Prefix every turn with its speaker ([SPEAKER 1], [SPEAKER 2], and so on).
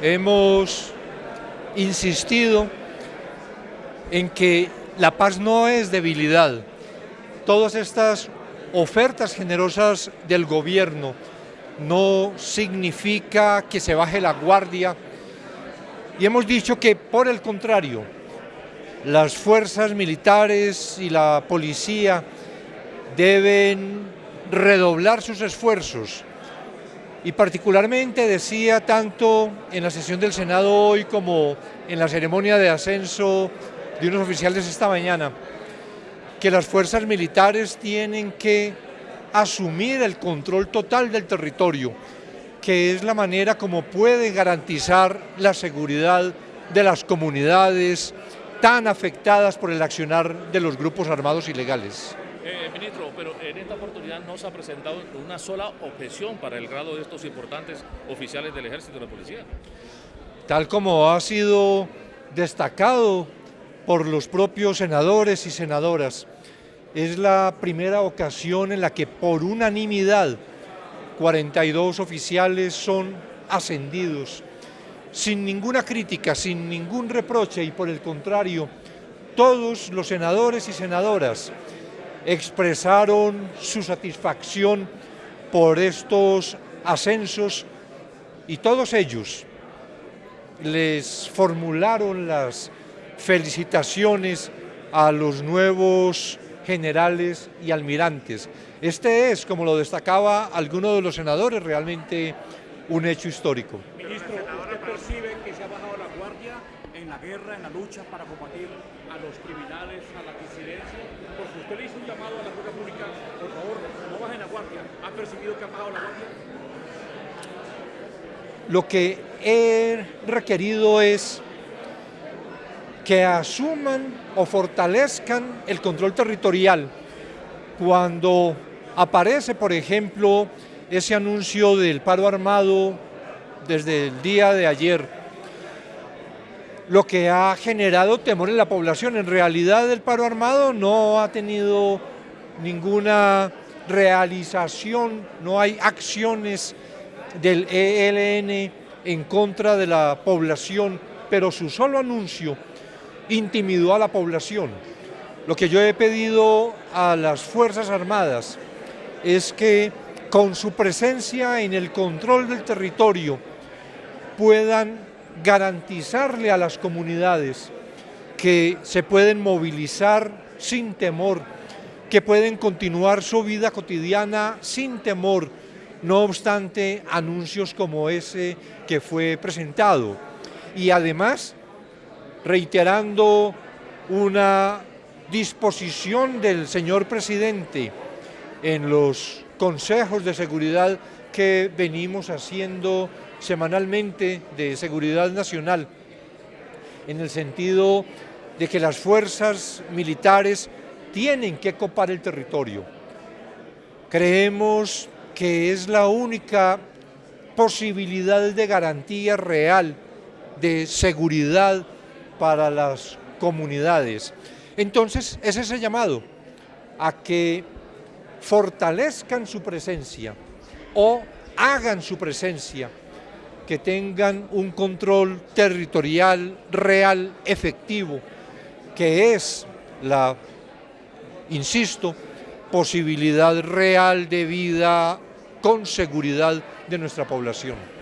[SPEAKER 1] hemos insistido en que la paz no es debilidad. Todas estas ofertas generosas del gobierno no significa que se baje la guardia y hemos dicho que por el contrario, las fuerzas militares y la policía deben redoblar sus esfuerzos y particularmente decía tanto en la sesión del Senado hoy como en la ceremonia de ascenso de unos oficiales esta mañana, que las fuerzas militares tienen que asumir el control total del territorio, que es la manera como puede garantizar la seguridad de las comunidades tan afectadas por el accionar de los grupos armados ilegales.
[SPEAKER 2] Eh, ministro, pero en esta oportunidad no se ha presentado una sola objeción para el grado de estos importantes oficiales del Ejército y de la Policía.
[SPEAKER 1] Tal como ha sido destacado por los propios senadores y senadoras, es la primera ocasión en la que por unanimidad 42 oficiales son ascendidos sin ninguna crítica, sin ningún reproche y por el contrario, todos los senadores y senadoras expresaron su satisfacción por estos ascensos y todos ellos les formularon las felicitaciones a los nuevos generales y almirantes. Este es, como lo destacaba alguno de los senadores, realmente un hecho histórico.
[SPEAKER 3] Ministro, ¿usted percibe que se ha bajado la guardia en la guerra, en la lucha para combatir a los criminales, a la disidencia? Porque usted le hizo un llamado a la fuerza pública, por favor, no bajen la guardia. ¿Ha percibido que ha bajado la guardia?
[SPEAKER 1] Lo que he requerido es que asuman o fortalezcan el control territorial. Cuando aparece, por ejemplo, ese anuncio del paro armado desde el día de ayer, lo que ha generado temor en la población. En realidad el paro armado no ha tenido ninguna realización, no hay acciones del ELN en contra de la población, pero su solo anuncio intimidó a la población. Lo que yo he pedido a las Fuerzas Armadas es que con su presencia en el control del territorio puedan garantizarle a las comunidades que se pueden movilizar sin temor, que pueden continuar su vida cotidiana sin temor, no obstante anuncios como ese que fue presentado. Y además reiterando una disposición del señor presidente en los consejos de seguridad que venimos haciendo semanalmente de seguridad nacional, en el sentido de que las fuerzas militares tienen que copar el territorio. Creemos que es la única posibilidad de garantía real de seguridad para las comunidades. Entonces, es ese llamado a que fortalezcan su presencia o hagan su presencia, que tengan un control territorial real, efectivo, que es la, insisto, posibilidad real de vida con seguridad de nuestra población.